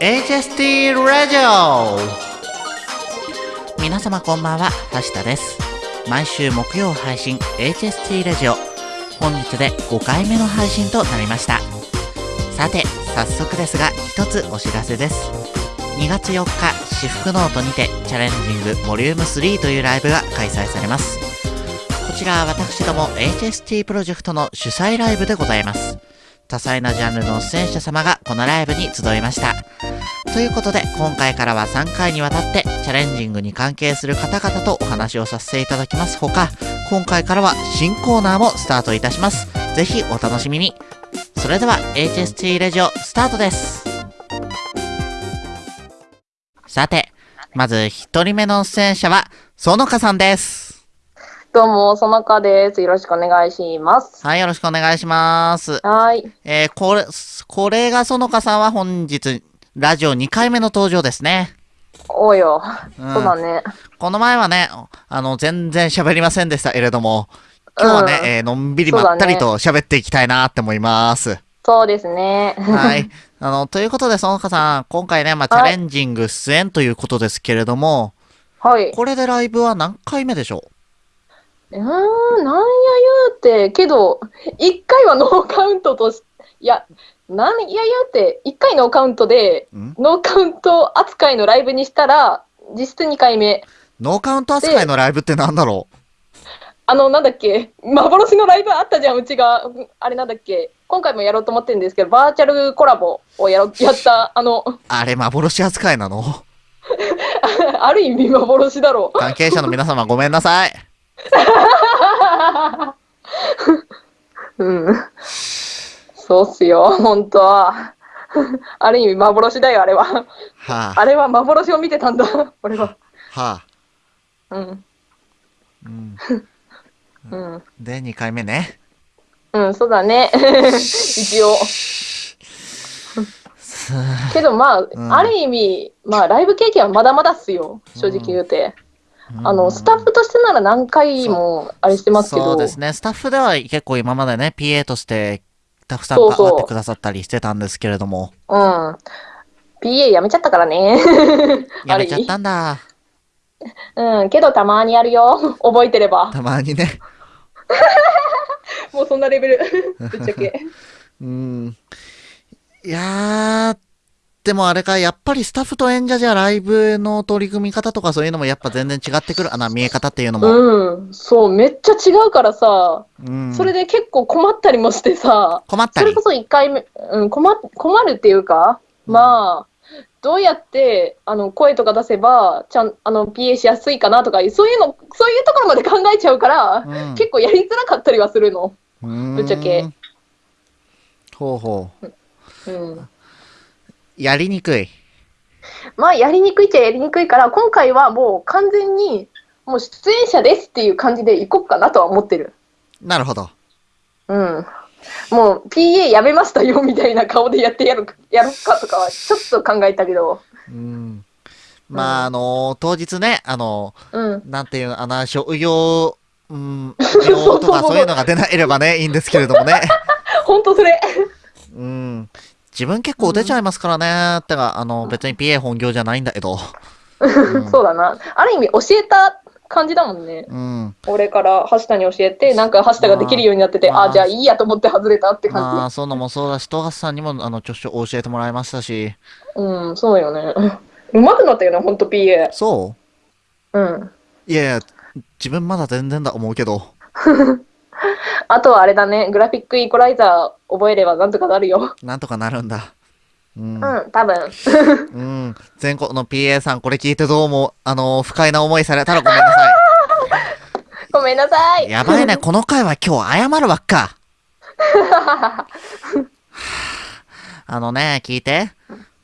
HST ラジオ皆様こんばんは、橋田です。毎週木曜配信 HST ラジオ。本日で5回目の配信となりました。さて、早速ですが、一つお知らせです。2月4日、私服ノートにて、チャレンジングボリューム3というライブが開催されます。こちらは私ども HST プロジェクトの主催ライブでございます。多彩なジャンルの出演者様がこのライブに集いました。ということで、今回からは3回にわたって、チャレンジングに関係する方々とお話をさせていただきますほか、今回からは新コーナーもスタートいたします。ぜひお楽しみに。それでは、HST レジオスタートです。さて、まず一人目の出演者は、そのかさんです。どうも、そのかです。よろしくお願いします。はい、よろしくお願いします。はい。えー、これ、これがそのかさんは本日、ラジオ2回目の登場ですね。おうよ。うんそうだね。この前はね、あの、全然喋りませんでしたけれども、今日はね、うんえーのんびりまったりと喋っていきたいなって思います。そうですね。はい。あの、ということで、そのかさん、今回ね、まあ、チャレンジング出演ということですけれども、はい。これでライブは何回目でしょう？ーん、なんや言うて、けど、一回はノーカウントとし、いや、なんや言うて、一回ノーカウントで、うん？ノーカウント扱いのライブにしたら、実質2回目。ノーカウント扱いのライブってなんだろあの、なんだっけ、幻のライブあったじゃん、うちが。うんあれなんだっけ、今回もやろうと思ってるんですけど、バーチャルコラボをやろやった、あの、うあれ、幻扱いなの？ある意味幻だろう。関係者の皆様ごめんなさい。うん。そうっすよ、本当は。ある意味幻だよ、あれは。はあ、あれは幻を見てたんだ、俺は。はあ、うん。うん。うん。で、2回目ね。うん、そうだね。一応。すけどまあ、んある意味、まあ、ライブ経験はまだまだっすよ、正直言うて。あの、スタッフとしてなら何回もあれしてますけど。そうですね。スタッフでは結構今までね、PA としてたくさんそうそう関わってくださったりしてたんですけれども、うん。PA やめちゃったからね。やめちゃったんだ。うん、けどたまにやるよ。覚えてれば。たまにね。もうそんなレベル。ぶっちゃけ。うん。いやー、でもあれか、やっぱりスタッフと演者じゃライブの取り組み方とかそういうのもやっぱ全然違ってくる。あの、見え方っていうのも。うん、そう、めっちゃ違うからさ、うん。それで結構困ったりもしてさ、困ったりそれこ。そ1回目、うん、困困るっていうか、まあ、どうやってあの声とか出せば、ちゃんあの PA しやすいかなとか、そういうの、そういうところまで考えちゃうから、うん結構やりづらかったりはするの。ぶぶっちゃけ。ほうほう。うん。やりにくい。まあ、やりにくいっちゃやりにくいから、今回はもう完全に、もう出演者ですっていう感じでいこうかなとは思ってる。なるほど。うん。もう PA やめましたよみたいな顔でやってやるやろうかとかはちょっと考えたけど。うん。まあ、あの当日ね、あのうん。なんていうの、あの、職業、うん、病とかそういうのが出なければね、いいんですけれどもね。ほんとそれ。うん。自分結構出ちゃいますからね。ってか、あの、別に PA 本業じゃないんだけど。そうだな。ある意味教えた感じだもんね。うん。俺から橋田に教えて、なんか橋田ができるようになってて、まああ、じゃあいいやと思って外れたって感まあ、そういうのもそうだし、トガスさんにも、あの、著書教えてもらいましたし。じ。うん、そうよね。うまくなったよね、ほんと PA。そうん。ういやいや、自分まだ全然だ思うけど。あとはあれだね、グラフィックイコライザー覚えればなんとかなるよ。なんとかなるんだ。うん。うん、多分。うん。全国の PA さん、これ聞いてどうも、あの、不快な思いされたらごめんなさ ごめんなさい。い。やばいね、この回は今日謝るばっか。あのね、聞いて。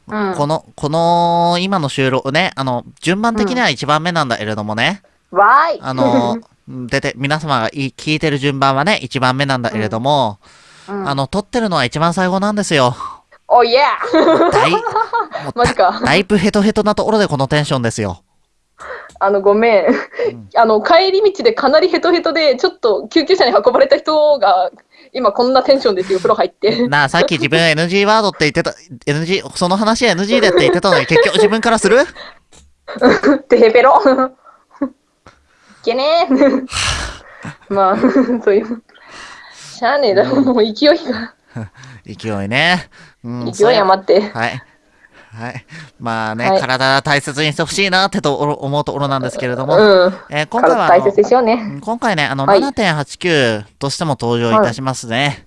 うん。この、この、今の収録ね、あの、順番的には1番目なんだけれどもね、わーい。あの、出て、皆様がい聞いてる順番はね、1番目なんだけれども、うんあの、撮ってるのは一番最後なんですよ。おいやだい、マジか。だいぶヘトヘトなところでこのテンションですよ。あの、ごめん。うんあの、帰り道でかなりヘトヘトで、ちょっと救急車に運ばれた人が、今こんなテンションですよ、風呂入って。なあ、さっき自分 NG ワードって言ってた、NG、その話 NG でって言ってたのに結局自分からする？てへぺろ。いけねえ。まあ、そういう。しゃあねえだろ、もう勢いが。勢いね。うん、勢い余って。はい。はい。まあね、はい体大切にしてほしいなってと思うところなんですけれども、うん。えー今回はね。うん今回ね、あの、はい7.89としても登場いたしますね。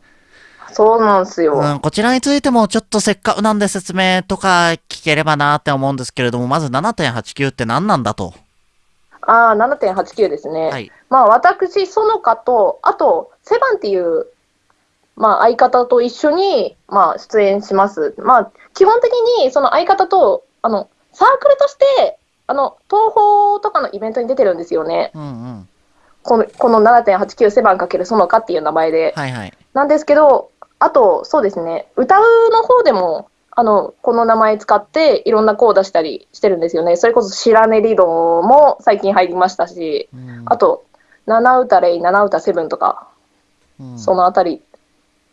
そうなんすよ。うん、こちらについてもちょっとせっかくなんで説明とか聞ければなって思うんですけれども、まず7.89って何なんだと。ああ、7.89ですね。はい。まあ、私、園香と、あと、セバンっていう、まあ、相方と一緒に、まあ、出演します。まあ、基本的に、その相方と、あの、サークルとして、あの、東宝とかのイベントに出てるんですよね。うんうん。この、この7.89セバンかける園香っていう名前で。はいはい。なんですけど、あと、そうですね、歌うの方でも、あの、この名前使って、いろんな子を出したりしてるんですよね。それこそ、白根理論も最近入りましたし、うんあと、七歌レイ、七歌セブンとか、うんそのあたり、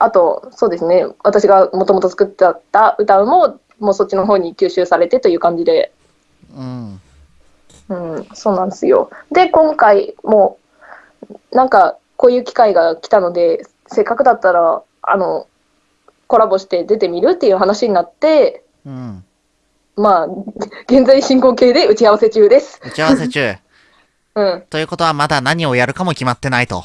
あと、そうですね、私がもともと作ってた歌うも、もうそっちの方に吸収されてという感じで、うん。うん、そうなんですよ。で、今回も、なんか、こういう機会が来たので、せっかくだったら、あの、コラボして出てみるっていう話になって、うん。まあ、現在進行形で打ち合わせ中です。打ち合わせ中。うん。ということはまだ何をやるかも決まってないと。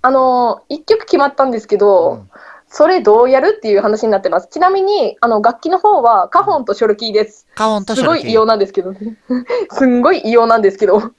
あの、一曲決まったんですけど、うんそれどうやるっていう話になってます。ちなみに、あの、楽器の方は、カホンとショルキーです。カオンとすショルキー。ごい異様なんですけどね。すんごい異様なんですけど。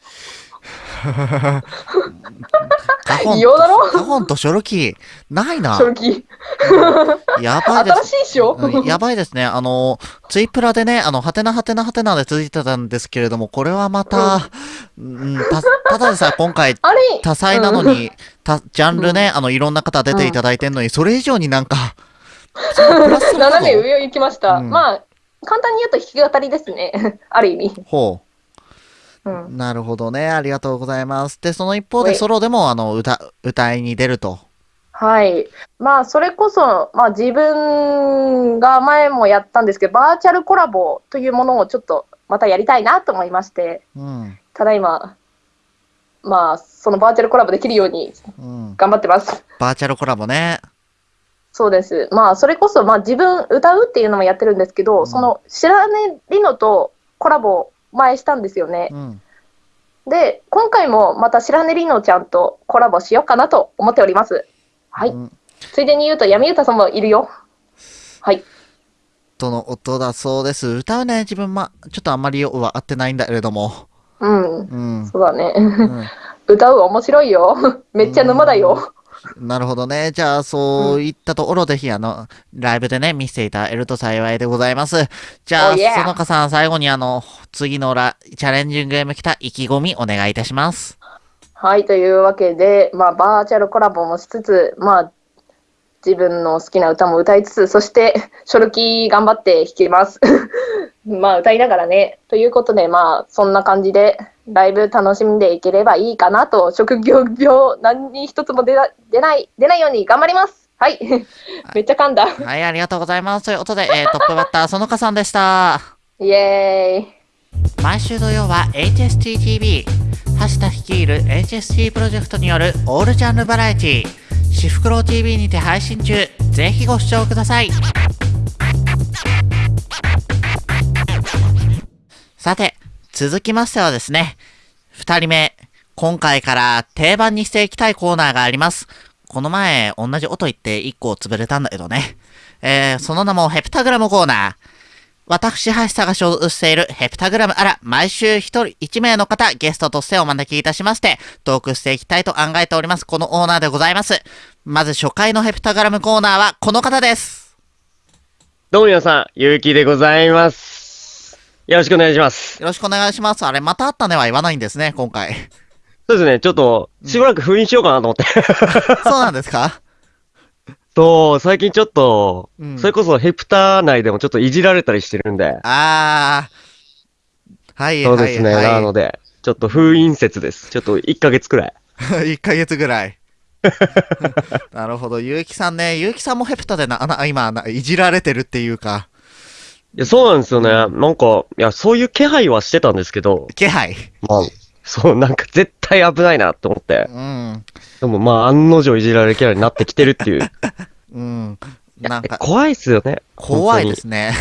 カホン異様だろ？カホンとショルキー。ないなショ。ルキー。やばいです。新しいっしょ？うんやばいですね。あの、ツイプラでね、あの、はてなはてなはてなで続いてたんですけれども、これはまた、うん、た、ただでさえ今回多彩なのに、た、ジャンルね、あの、いろんな方出ていただいてんのに、それ以上になんか、斜めの上を行きました。うんまあ、簡単に言うと弾き語りですね。ある意味。ほうう。ん。なるほどね。ありがとうございます。で、その一方ではいソロでも、あの、歌、歌いに出ると。はい。まあ、それこそ、まあ、自分が前もやったんですけど、バーチャルコラボというものをちょっとまたやりたいなと思いまして、うん。ただいま、まあ、そのバーチャルコラボできるようにうん。頑張ってます。バーチャルコラボね。そうです。まあ、それこそ、まあ、自分歌うっていうのもやってるんですけど、うんその白根りのとコラボ前したんですよね。うん。で、今回もまた白根りのちゃんとコラボしようかなと思っております。はい。うんついでに言うと、闇歌さんもいるよ。はい。との音だそうです。歌うね、自分ま、ちょっとあんまりよくは合ってないんだけれども。うん。うん。そうだね。うん歌う面白いよ。めっちゃ沼だよ。なるほどね。じゃあ、そういったところで、ぜひ、あの、ライブでね、見せていただけると幸いでございます。じゃあ、Oh. そのかさん、最後に、あの、次のラチャレンジングゲーム来た意気込みお願いいたします。はい、というわけで、まあ、バーチャルコラボもしつつ、まあ、自分の好きな歌も歌いつつ、そして、ショルキー頑張って弾きます。まあ、歌いながらね。ということで、まあ、そんな感じで、ライブ楽しんでいければいいかなと、職業病、何に一つも出な出ない、出ないように頑張ります。はい。めっちゃ噛んだ。はい、ありがとうございます。ということで、えー、トップバッター、そのかさんでした。イエーイ。毎週土曜は HSTTV、橋田率いる HST プロジェクトによるオールジャンルバラエティ、シフクロウ TV にて配信中。ぜひご視聴ください。さて、続きましてはですね、二人目、今回から定番にしていきたいコーナーがあります。この前、同じ音言って一個潰れたんだけどね。えー、その名もヘプタグラムコーナー。私、橋田が所属しているヘプタグラムあら、毎週一人一名の方、ゲストとしてお招きいたしまして、トークしていきたいと考えております。このオーナーでございます。まず初回のヘプタグラムコーナーはこの方です。どうも皆さん、ゆうきでございます。よろしくお願いします。よろしくお願いします。あれ、また会ったねは言わないんですね、今回。そうですね、ちょっと、しばらく封印しようかなと思って。そうなんですか？そう、最近ちょっと、うんそれこそヘプター内でもちょっといじられたりしてるんで。あー。はい、そうですね、はい、はい。なので、ちょっと封印説です。ちょっと1ヶ月くらい。1ヶ月ぐらい。なるほど。ゆうきさんね、ゆうきさんもヘプタでな、な今ないじられてるっていうか、いや、そうなんですよね。なんか、いや、そういう気配はしてたんですけど、気配。まあ、そう、なんか絶対危ないなって思って。うん。でもまあ、案の定いじられるキャラになってきてるっていう。うん。なんか、怖いっすよね。怖いですね。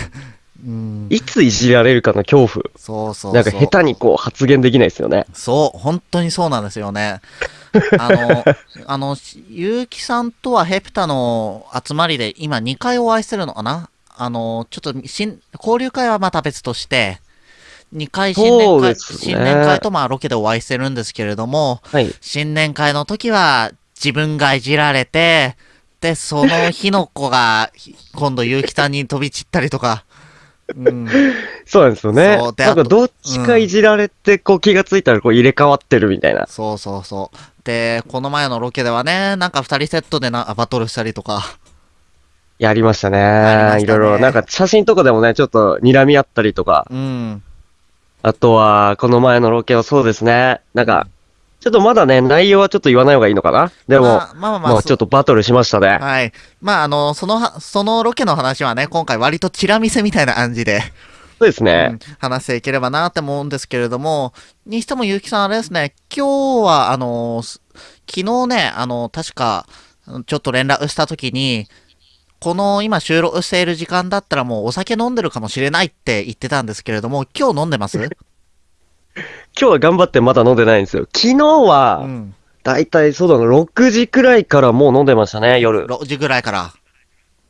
うん。いついじられるかの恐怖。そうそうそう。なんか下手にこう発言できないですよね。そう、本当にそうなんですよね。あの、あの、ゆうきさんとはヘプタの集まりで今2回お会いしてるのかな？あの、ちょっと新、交流会はまた別として、2回新年会、ね新年会とまあロケでお会いしてるんですけれども、はい。新年会の時は自分がいじられて、で、その日の子が、ひ 今度ゆうきさんに飛び散ったりとか、うん、そうなんですよねなんかどっちかいじられて、こう気がついたらこう入れ替わってるみたいな。そうそうそう。で、この前のロケではね、なんか二人セットでなバトルしたりとか。やりましたね。りましたねいろいろ。なんか写真とかでもね、ちょっと睨み合ったりとか。うん。あとは、この前のロケはそうですね。なんか、ちょっとまだね、内容はちょっと言わない方がいいのかな？でも、まあまあまあまあ、まあちょっとバトルしましたね。はい。まああの、そのは、そのロケの話はね、今回割とチラ見せみたいな感じで、そうですね。うん話していければなって思うんですけれども、にしてもゆうきさんあれですね、今日はあの、す昨日ね、あの、確か、ちょっと連絡した時に、この今収録している時間だったらもうお酒飲んでるかもしれないって言ってたんですけれども、今日飲んでます？今日は頑張ってまだ飲んでないんですよ。昨日うは、ん。だいたいそうだな、6時くらいからもう飲んでましたね、夜。6時ぐらいから。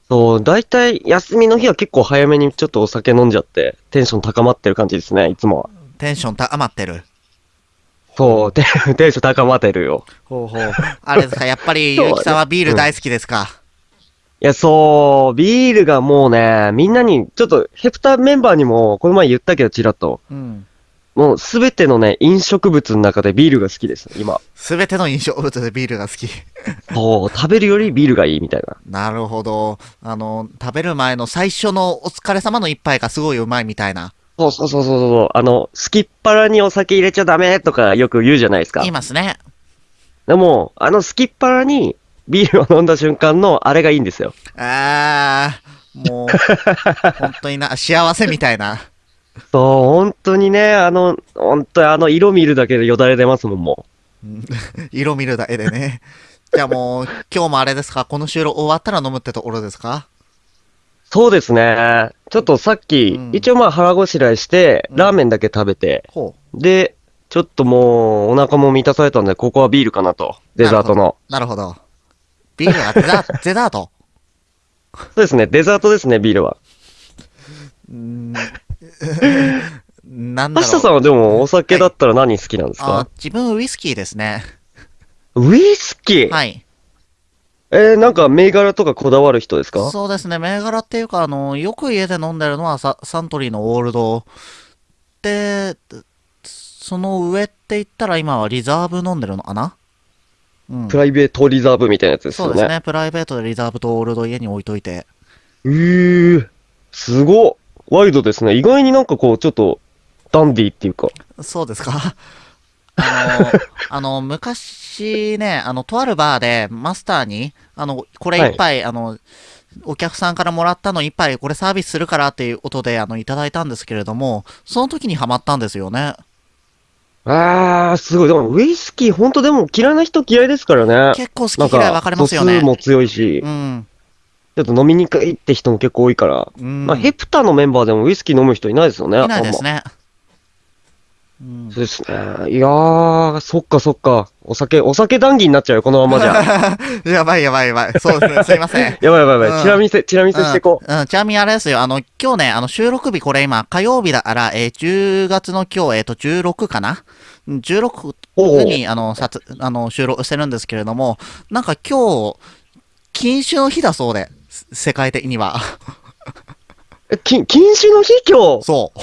そう、だいたい休みの日は結構早めにちょっとお酒飲んじゃって、テンション高まってる感じですね、いつもは。テンション高まってる。そう、テ ンテンション高まってるよ。ほうほう。あれですか、やっぱりゆうきさんはビール大好きですか？いや、そう、ビールがもうね、みんなに、ちょっと、ヘプタメンバーにも、この前言ったけど、ちらっと。うん。もう、すべてのね、飲食物の中でビールが好きです、今。すべての飲食物でビールが好き。そう、食べるよりビールがいいみたいな。なるほど。あの、食べる前の最初のお疲れ様の一杯がすごいうまいみたいな。そうそうそうそうそう。あの、すきっ腹にお酒入れちゃダメとかよく言うじゃないですか言い。ますね。でも、あのすきっ腹にビールを飲んだ瞬間のあれがいいんですよ。あー、もう、本当にな、幸せみたいな。そう、本当にね、あの、本当にあの色見るだけでよだれ出ますもん、もうん 色見るだけでね。じゃあもう、今日もあれですか？この収録終わったら飲むってところですか？う。そうですね。ちょっとさっき、うん一応まあ腹ごしらえして、うんラーメンだけ食べて、ほう。で、ちょっともうお腹も満たされたんで、ここはビールかなと。デザートの。なるほど。ビールがデザート、デザート。そうですね、デザートですね、ビールは。うーんなんだろさんはでもお酒だったら何好きなんですか、あ自分ウイスキーですね。ウイスキー、はい。えー、なんか銘柄とかこだわる人ですか？そうですね、銘柄っていうか、あの、よく家で飲んでるのはササントリーのオールド。で、その上って言ったら今はリザーブ飲んでるのかな？うんプ。ライベートリザーブみたいなやつですよね。そうですね、プライベートでリザーブとオールド家に置いといて。うー、すごっ。ワイドですね。意外になんかこう、ちょっと、ダンディーっていうか。そうですか？あの、あの、昔ね、あの、とあるバーでマスターに、あの、これ一杯、あの、お客さんからもらったの一杯、これサービスするからっていうことで、あの、いただいたんですけれども、その時にハマったんですよね。あー、すごい。でも、ウイスキー、ほんとでも嫌いな人嫌いですからね。結構好き嫌い分かれますよね。度数も強いし、うん。ちょっと飲みにくいって人も結構多いから。うん。まあ、ヘプタのメンバーでもウイスキー飲む人いないですよね。いないですね。ね。うんそうですね。いやー、そっかそっか。お酒、お酒談義になっちゃうよ、このままじゃ。やばいやばいやばい。そうですね。すいません。やばいやばいやばい。うんチラ見せ、チラ見せしていこう。うん、うんちなみにあれですよ、あの、今日ね、あの、収録日これ今、火曜日だから、えー10月の今日、えっ、と、16かな？うん ?16 おうに、あの、さつ、あの、収録してるんですけれども、なんか今日、禁酒の日だそうで、せ世界的には。え、禁、禁酒の日今日？そう。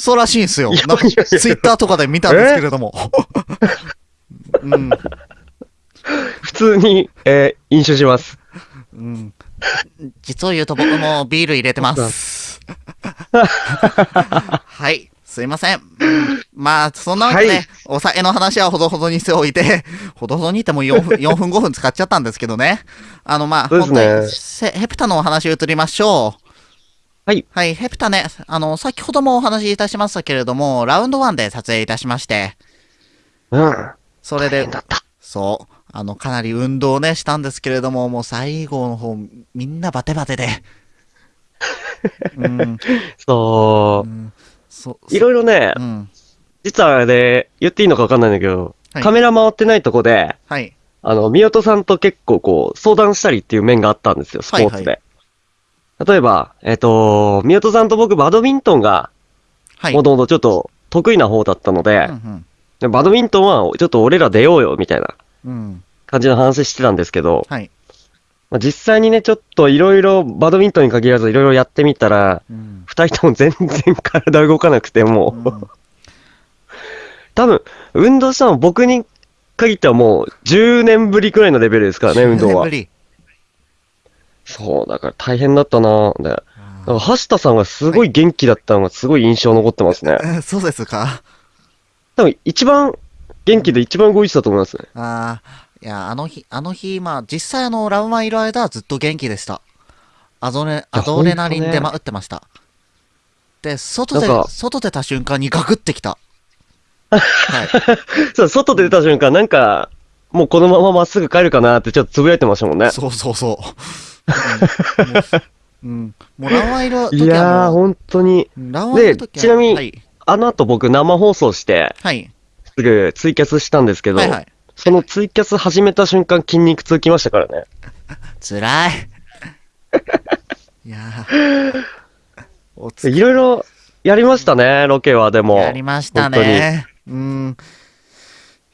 そうらしいんですよ。なんか、ツイッターとかで見たんですけれども。うん。普通に、えー飲酒します。うん。実を言うと僕もビール入れてます。はい。すいません。うんまあ、そんなわけで、はいお酒の話はほどほどにしておいて、ほどほどにってもう4分、4分5分使っちゃったんですけどね。あの、まあ、ね本当にせヘプタのお話移りましょう。はい。はい、ヘプタね、あの、先ほどもお話しいたしましたけれども、ラウンド1で撮影いたしまして、うん。それで。そう、あの、かなり運動ね、したんですけれども、もう最後の方、みんなバテバテで。うん、そうう。ん、そ、いろいろねう、ん、実はあれ、言っていいのかわかんないんだけど、はいカメラ回ってないとこで、はい、あの、宮戸さんと結構こう、相談したりっていう面があったんですよ、スポーツで。はい例えば、えっ、と、宮戸さんと僕、バドミントンが、はい。もともとちょっと得意な方だったので、うんでバドミントンはちょっと俺ら出ようよ、みたいなうん、うん、感じの話してたんですけど、はい。まあ、実際にね、ちょっといろいろ、バドミントンに限らずいろいろやってみたら、うん、二人とも全然体動かなくて、もう、うん多分、運動したの僕に限ってはもう10年ぶりくらいのレベルですからね、運動10年はぶ。りそう、だから大変だったなで、だかあら橋田さんがすごい元気だったのがすごい印象残ってますね。ー そうですか。多分一番元気で一番動いてたと思いますね。ああ、いや、あの日、あの日、まあ、実際あの、ラウマいる間はずっと元気でした。アドレ、アドレナリンほんとねでま打ってました。で、外でなん、か外出た瞬間にガクってきた。はい。そう、外で出た瞬間、なんか、もうこのまままっすぐ帰るかなってちょっとつぶやいてましたもんね。そうそうそう。うん、もううん。もうラウマいやー、本当に。ラウマいる時はちなみにはい。あの後僕生放送して、はい。すぐツイキャスしたんですけど、はいはい。そのツイキャス始めた瞬間筋肉痛きましたからね。つらい。いや。おついろいろやりましたね、ロケはでも。やりましたね。うん。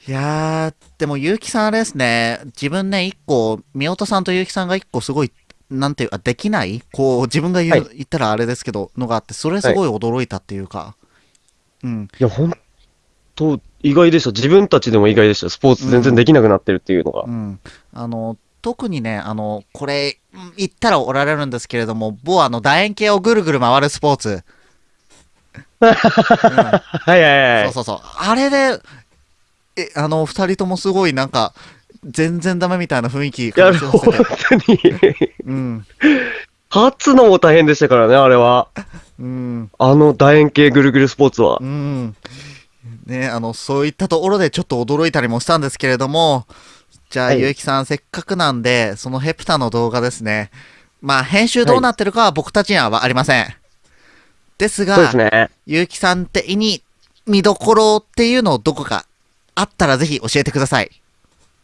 いやー、でも、結城さんあれですね、自分ね、一個、宮本さんと結城さんが一個すごい、なんていうか、できない？こう、自分が言言ったらあれですけど、のがあって、それすごい驚いたっていうか、うん。いや、ほんと、意外でした。自分たちでも意外でした。スポーツ全然できなくなってるっていうのが。うん。あの、特にね、あの、これ、うん言ったらおられるんですけれども、某あの、楕円形をぐるぐる回るスポーツ。う んはいはいはい。そうそうそう。あれで、え、あの、二人ともすごいなんか、全然ダメみたいな雰囲気いや、本。当に。うん。勝つのも大変でしたからね、あれは。うん。あの楕円形ぐるぐるスポーツはう。ん。ね、あの、そういったところでちょっと驚いたりもしたんですけれども、じゃあ、はいゆうきさん、せっかくなんで、そのヘプタの動画ですね。まあ、編集どうなってるかは僕たちにはありません。ですが、そうですね。ゆうきさん的に見どころっていうのをどこかあったらぜひ教えてください。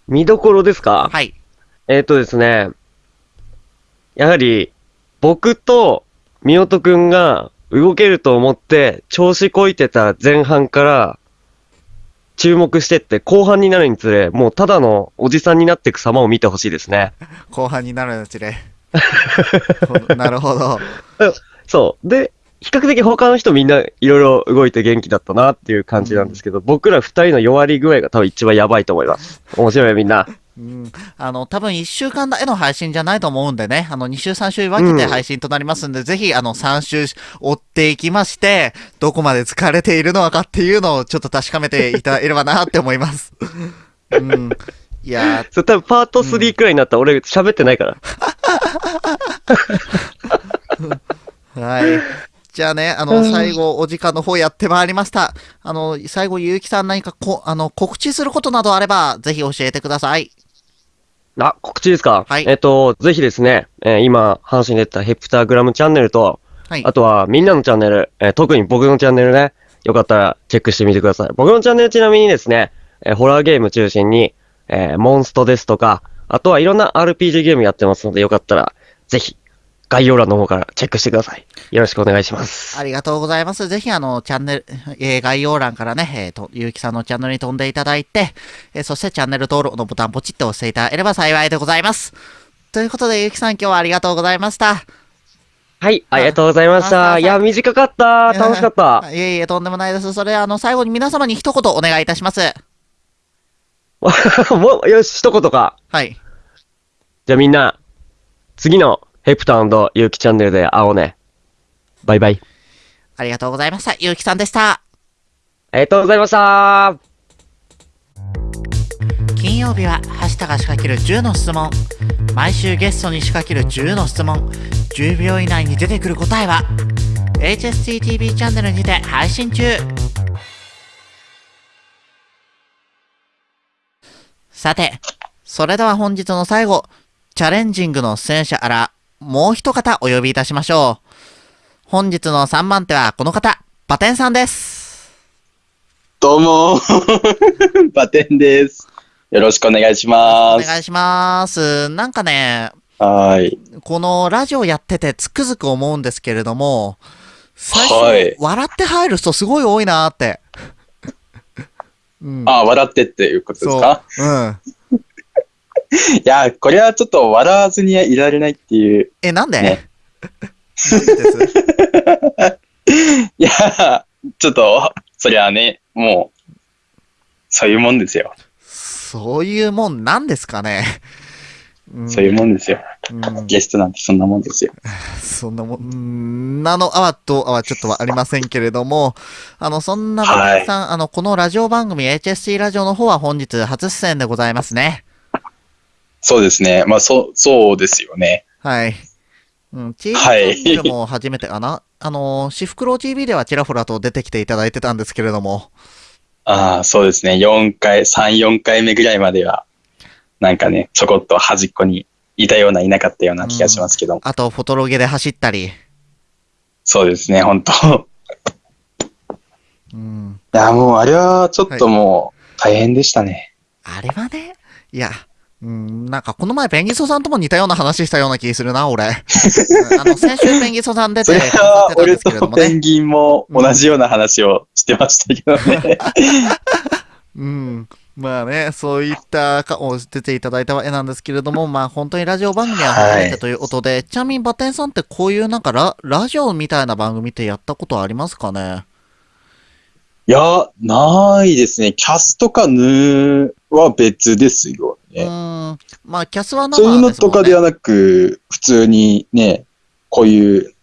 見どころですか？はい。えっとですね。やはり、僕と、みおとくんが動けると思って、調子こいてた前半から、注目してって、後半になるにつれ、もうただのおじさんになっていく様を見てほしいですね。後半になるうちで。なるほど。そう。で、比較的他の人みんないろいろ動いて元気だったなっていう感じなんですけど、僕ら二人の弱り具合が多分一番やばいと思います。面白いよみんな。うん、あの、多分1週間だけの配信じゃないと思うんでね、あの、2週3週分けて配信となりますんで、ぜひ、あの、3週追っていきまして、どこまで疲れているのかっていうのをちょっと確かめていただければなって思います。うん。いやそれ多分パート3くらいになったら俺喋ってないから。ー、はい。じゃあね、あの、最後、お時間の方やってまいりました。あの、最後、ゆうきさん何かこ、あの、告知することなどあれば、ぜひ教えてください。あ、告知ですか？はいえっと、ぜひですね、えー今、話に出たヘプタグラムチャンネルと、はい。あとはみんなのチャンネル、えー特に僕のチャンネルね、よかったらチェックしてみてください。僕のチャンネルちなみにですね、えーホラーゲーム中心に、えーモンストですとか、あとはいろんな RPG ゲームやってますので、よかったら、ぜひ、概要欄の方からチェックしてください。よろしくお願いします。ありがとうございます。ぜひ、あの、チャンネル、えー概要欄からね、えーと、ゆうきさんのチャンネルに飛んでいただいて、えーそしてチャンネル登録のボタンポチッと押していただければ幸いでございます。ということで、ゆうきさん今日はありがとうございました。はい、ありがとうございましあた。いや、短かった。楽しかった。いえいえ、とんでもないです。それ、あの、最後に皆様に一言お願いいたします。もう、よし、一言か。はい。じゃあみんな、次のヘプタゆうきチャンネルで会おうね。バイバイ。ありがとうございました。ゆうきさんでした。ありがとうございました。金曜日は橋田が仕掛ける10の質問毎週ゲストに仕掛ける10の質問10秒以内に出てくる答えは HSTTV チャンネルにて配信中さてそれでは本日の最後チャレンジングの出演者あらもう一方お呼びいたしましょう本日の3番手はこの方バテンさんですどうも、バテンです。よろしくお願いしおます。願いしますなんかねはい。このラジオやっててつくづく思うんですけれども、最初、はい笑って入る人すごい多いなーって。うん、あ、笑ってっていうことですか？そう。うん。いや、これはちょっと笑わずにはいられないっていう。え、なんで、ね いや、ちょっと、そりゃね、もう、そういうもんですよ。そういうもんなんですかね？うんそういうもんですよ。うんゲストなんてそんなもんですよ。そんなもん、うんなのあわとあはちょっとはありませんけれども、あの、そんなバテンさん、あの、このラジオ番組 HST ラジオの方は本日初出演でございますね。そうですね。まあ、そう、そうですよね。はい。うん、チャンネルも初めてかな？あの、シフクロ TV ではちらほらと出てきていただいてたんですけれども、ああ、そうですね。4回、3、4回目ぐらいまでは、なんかね、ちょこっと端っこにいたような、いなかったような気がしますけども。あと、フォトロゲで走ったり、そうですね、本当 うん。いや、もうあれはちょっともう大変でしたね。あれはね、いや、うん、なんかこの前ペンギソさんとも似たような話したような気するな、俺。う んあの、先週ペンギソさん出それは俺。とペンギンも同じような話をしてましたけどね。うん。まあね、そういったかを出ていただいたわけなんですけれども、まあ本当にラジオ番組は初めてということで、ちなみにバテンさんってこういうなんかララジオみたいな番組ってやったことありますかね？いや、ないですね。キャスとかヌーは別ですようね。ーん。まあキャスは生そういうのとかではなく、普通にね、こういう、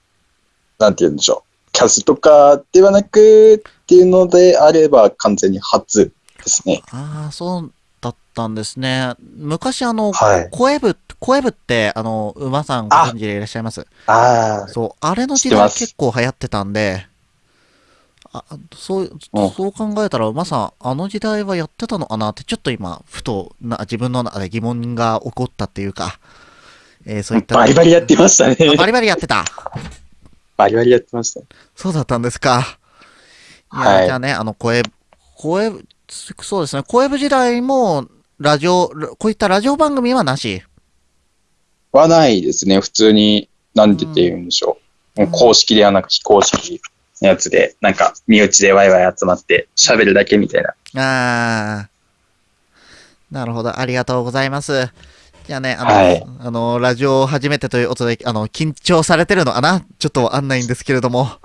なんて言うんでしょう。キャスとかではなくっていうのであれば完全に初ですね。ああ、そうだったんですね。昔あの、はい。声部、声部って、あの、馬さんご存知でいらっしゃいます？ああ、そう、あれの時代結構流行ってたんで、あそう、うんそう考えたら、馬さん、あの時代はやってたのかなって、ちょっと今、ふとな自分の中で疑問が起こったっていうか、えーそういった。バリバリやってましたね。あバリバリやってた。バリバリやってました。そうだったんですか。いや、はいじゃあね、あの、声、声、そうですね、声部時代も、ラジオ、こういったラジオ番組はなし？はないですね。普通に、なんて言うんでしょう。もう公式ではなく非公式のやつで、なんか、身内でワイワイ集まって喋るだけみたいな。ああ。なるほど。ありがとうございます。じゃあね、あの、はいあの、ラジオ初めてということで、あの、緊張されてるのかな？ちょっとわかんないんですけれども。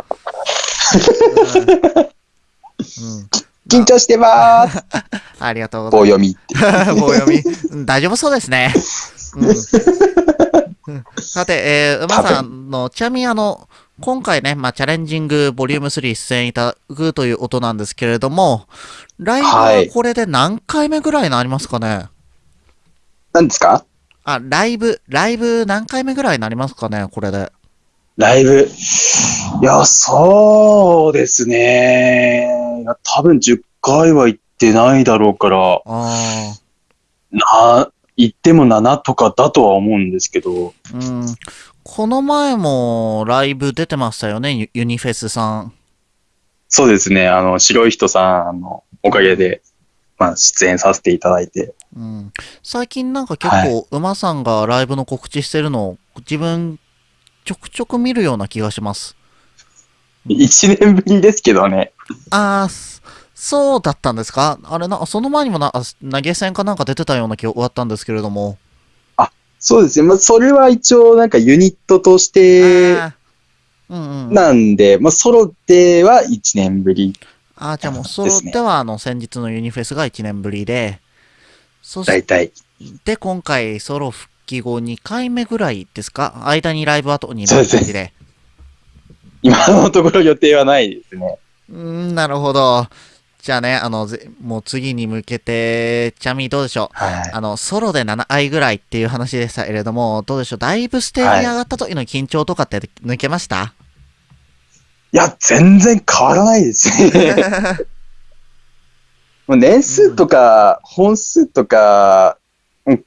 うん。うん緊張してまーす。ありがとうござい棒読みって。ます。棒読み。うん大丈夫そうですね。うんうんさて、えー、馬さんの、ちなみにあの、今回ね、まあ、チャレンジングボリューム3出演いただくという音なんですけれども、ライブははいこれで何回目ぐらいになりますかね、何ですか？あ、ライブ、ライブ何回目ぐらいになりますかねこれで？ライブ？いや、そうですね。多分10回は行ってないだろうから、あな、行っても7とかだとは思うんですけど、あ、うん。この前もライブ出てましたよね、ユユニフェスさん。そうですね。あの、白い人さんのおかげで、まあ、出演させていただいて。うん。最近なんか結構、馬さんがライブの告知してるのを自分、ちょくちょく見るような気がします。1年ぶりですけどね。ああ、そそうだったんですか？あれな、その前にもな、あ投げ銭かなんか出てたような気が終わったんですけれども。そうですね。まあ、それは一応なんかユニットとしてあーうんうん。なんで、まあ、ソロでは1年ぶり。ああ、じゃあもうソロでは、あの、先日のユニフェスが1年ぶりで、そし大体。て今回ソロ復帰後2回目ぐらいですか？間にライブ後にそうですね感じで。今のところ予定はないですね。うーん、なるほど。じゃあね、あの、ぜもう次に向けて、ちなみにどうでしょう？はい。あの、ソロで7回ぐらいっていう話でしたけれども、どうでしょう？だいぶステージに上がった時の緊張とかって抜けました、いや、全然変わらないですね。もう年数とか、本数とか、うん、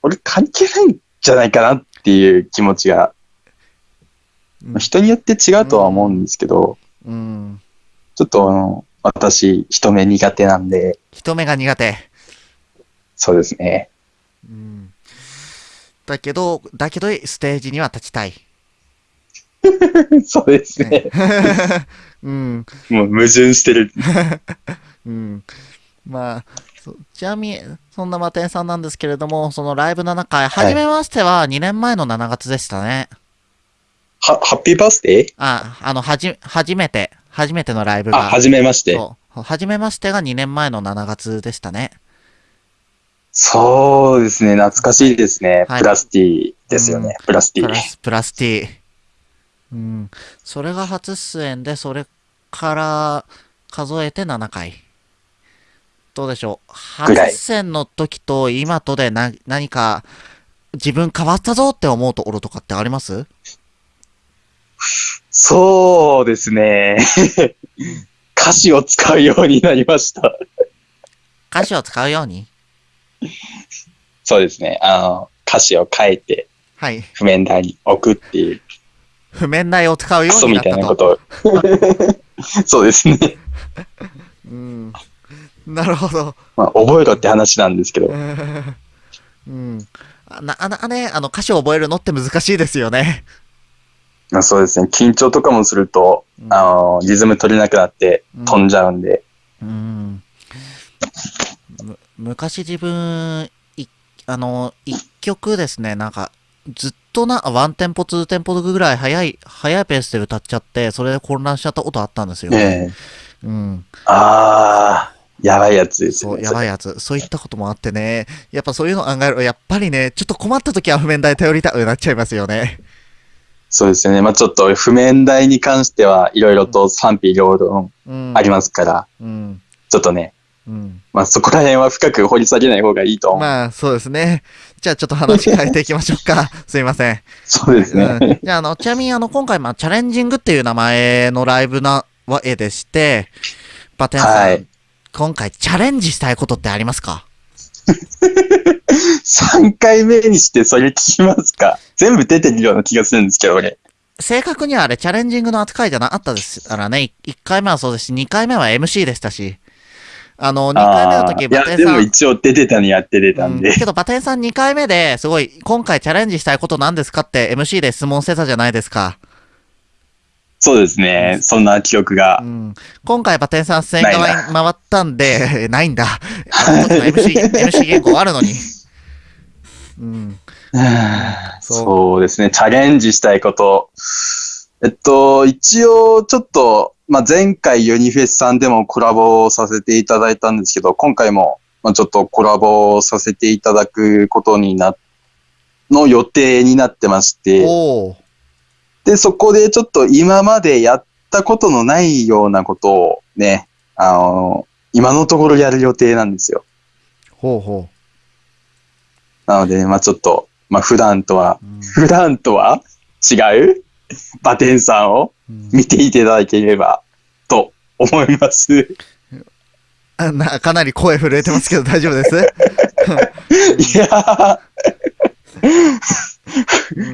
俺関係ないんじゃないかなっていう気持ちが、うん人によって違うとは思うんですけど、うん。ちょっとあの、私、人目苦手なんで、人目が苦手。そうですね。うん。だけど、だけど、ステージには立ちたい。そうですね。うん。もう矛盾してる。うん。まあ、そちなみに、そんなマテンさんなんですけれども、そのライブ7回、はじめましては2年前の7月でしたね。は、ハッピーバースデー？あ、あの、はじ、初めて、初めてのライブあ、が。はじめまして。そう。はじめましてが2年前の7月でしたね。そうですね、懐かしいですね。はいプラスティですよね。プラスティプラス、プラスティ。うん。それが初出演で、それから数えて7回。どうでしょう。初出演の時と今とでな何か自分変わったぞって思うところとかってあります？そうですね。歌詞を使うようになりました。歌詞を使うように？そうですね。あの、歌詞を変えてはい。譜面台に置くっていう、譜面台を使うようになったと。たいなことを。そうですね。うん。なるほど。まあ、覚えろって話なんですけど。うん。あな、あな、ね、あの歌詞を覚えるのって難しいですよね。まあ、そうですね。緊張とかもすると、うんあの、リズム取れなくなって飛んじゃうんで。うん。む昔自分、い、あの、一曲ですね、なんか、ずっとな、ワンテンポ、ツーテンポぐらい早い、早いペースで歌っちゃって、それで混乱しちゃったことあったんですよ。ええうん。ああ、やばいやつですそう、ね。やばいやつ。そういったこともあってね。やっぱそういうの考えると、やっぱりね、ちょっと困った時は譜面台頼りたくなっちゃいますよね。そうですよね。まあちょっと譜面台に関してはいろいろと賛否両論うん。ありますから、うん。ちょっとね、うん。まあそこら辺は深く掘り下げない方がいいと思う。まあ、そうですね。じゃあちょっと話変えていきましょうか。すいません。そうですね。うんじゃあ、あの、ちなみに、あの、今回、まあ、チャレンジングっていう名前のライブなわけでして、バテンさん、はい今回チャレンジしたいことってありますか？3回目にしてそれ聞きますか？全部出てるような気がするんですけど、俺。正確にはあれ、チャレンジングの扱いじゃなかったですからね。1回目はそうですし、2回目は MC でしたし。あの、2回目の時、バテンさん、でも一応出てたにやって出たんで。うんけど、バテンさん2回目ですごい、今回チャレンジしたいこと何ですかって MC で質問してたじゃないですか。そうですね。そんな記憶がう。ん、今回バテンさん出演回ったんで、ないんだ。MC、MC 原稿あるのに。うん。そうそうですね。チャレンジしたいこと。えっと、一応、ちょっと、まあ、前回ユニフェスさんでもコラボさせていただいたんですけど、今回も、まあ、ちょっとコラボさせていただくことにな、の予定になってまして。で、そこでちょっと今までやったことのないようなことをね、あの、今のところやる予定なんですよ。ほうほなので、まあちょっと、まあ普段とは、う。うん。普段とは？違う？バテンさんをうん。見ていただければと思います。あなかなり声震えてますけど大丈夫です？いや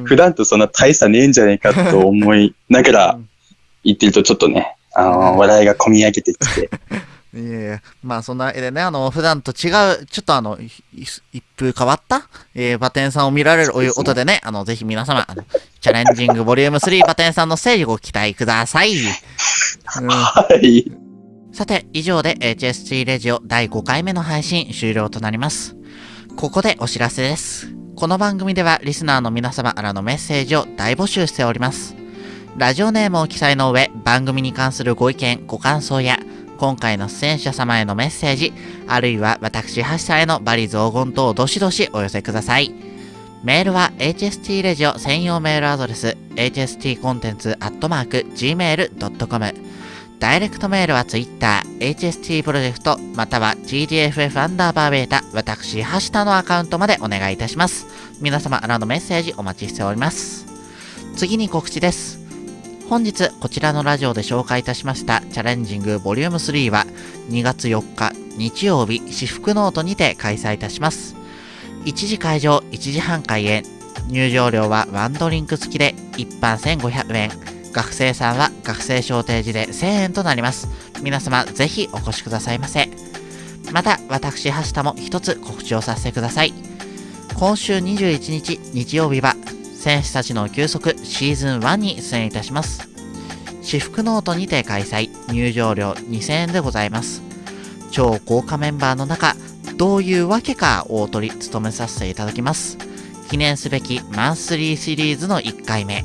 普段とそんな大差ねえんじゃねえかと思いながら言ってるとちょっとね、あの、笑いが込み上げてきて、いやいや、まあそんな絵でね、あの、普段と違う、ちょっとあの、い一風変わった、えー、バテンさんを見られるおいうことでね、あの、ぜひ皆様、あのチャレンジングボリューム3バテンさんのステージご期待ください。うんはい。さて、以上で HST レジオ第5回目の配信終了となります。ここでお知らせです。この番組ではリスナーの皆様からのメッセージを大募集しております。ラジオネームを記載の上、番組に関するご意見、ご感想や、今回の出演者様へのメッセージ、あるいは私、ハッシャーへのバリ雑言等をどしどしお寄せください。メールは HST レジオ専用メールアドレス hstcontents.gmail.com ダイレクトメールは Twitter、HST プロジェクト、または GDFF アンダーバーベータ、私、ハシタのアカウントまでお願いいたします。皆様、あのメッセージお待ちしております。次に告知です。本日、こちらのラジオで紹介いたしましたチャレンジングボリューム3は2月4日日曜日、私服ノートにて開催いたします。1時会場、1時半開演。入場料はワンドリンク付きで一般1500円。学生さんは学生証提示で1000円となります。皆様ぜひお越しくださいませ。また、私、橋田も一つ告知をさせてください。今週21日日曜日は、選手たちの休息シーズン1に出演いたします。私服ノートにて開催、入場料2000円でございます。超豪華メンバーの中、どういうわけか大トリ務めさせていただきます。記念すべきマンスリーシリーズの1回目。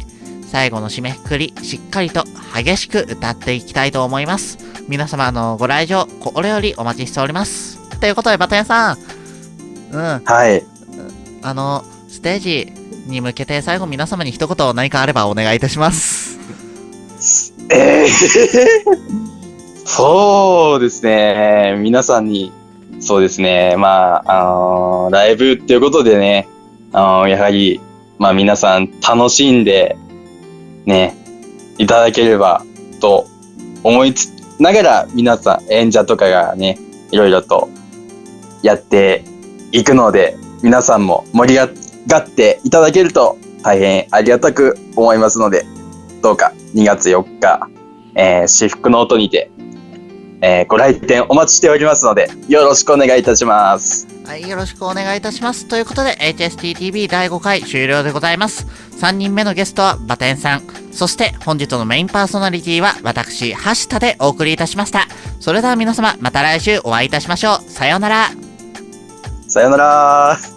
最後の締めくくり、しっかりと激しく歌っていきたいと思います。皆様のご来場、これよりお待ちしております。ということで、バタヤさん。うん、はい。あの、ステージに向けて最後皆様に一言何かあればお願いいたします。えー、そうですね。皆さんに、そうですね。まあ、あのーライブっていうことでね、あのーやはり、まあ皆さん楽しんで、ね、いただければと思いつながら皆さん演者とかがね、いろいろとやっていくので、皆さんも盛り上がっがっていただけると大変ありがたく思いますので、どうか2月4日、えー、私服ノートにて、えーご来店お待ちしておりますので、よろしくお願いいたします。はい、よろしくお願いいたします。ということで、HSTTV 第5回終了でございます。3人目のゲストはバテンさん。そして本日のメインパーソナリティは私、橋田でお送りいたしました。それでは皆様、また来週お会いいたしましょう。さようなら。さようなら。